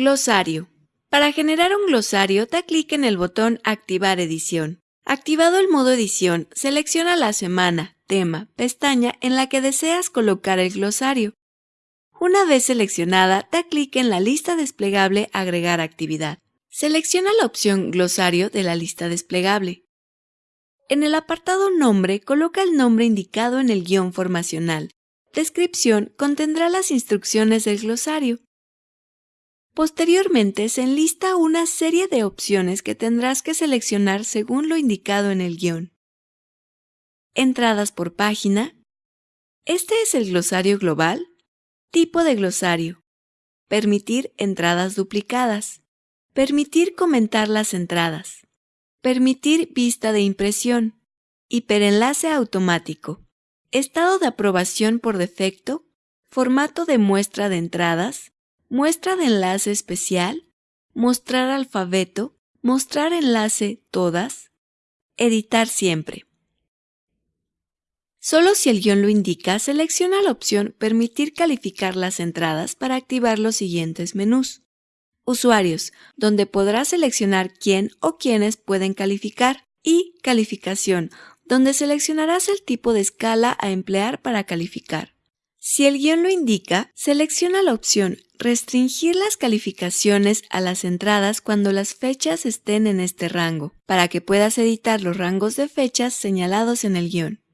Glosario. Para generar un glosario, da clic en el botón Activar edición. Activado el modo edición, selecciona la semana, tema, pestaña en la que deseas colocar el glosario. Una vez seleccionada, da clic en la lista desplegable Agregar actividad. Selecciona la opción Glosario de la lista desplegable. En el apartado Nombre, coloca el nombre indicado en el guion formacional. Descripción contendrá las instrucciones del glosario. Posteriormente se enlista una serie de opciones que tendrás que seleccionar según lo indicado en el guion. Entradas por página. Este es el glosario global. Tipo de glosario. Permitir entradas duplicadas. Permitir comentar las entradas. Permitir vista de impresión. Hiperenlace automático. Estado de aprobación por defecto. Formato de muestra de entradas muestra de enlace especial, mostrar alfabeto, mostrar enlace todas, editar siempre. Solo si el guion lo indica, selecciona la opción Permitir calificar las entradas para activar los siguientes menús. Usuarios, donde podrás seleccionar quién o quiénes pueden calificar, y Calificación, donde seleccionarás el tipo de escala a emplear para calificar. Si el guion lo indica, selecciona la opción Restringir las calificaciones a las entradas cuando las fechas estén en este rango, para que puedas editar los rangos de fechas señalados en el guion.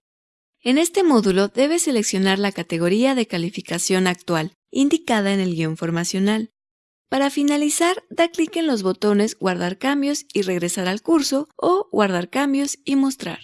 En este módulo debes seleccionar la categoría de calificación actual, indicada en el guion formacional. Para finalizar, da clic en los botones Guardar cambios y regresar al curso o Guardar cambios y mostrar.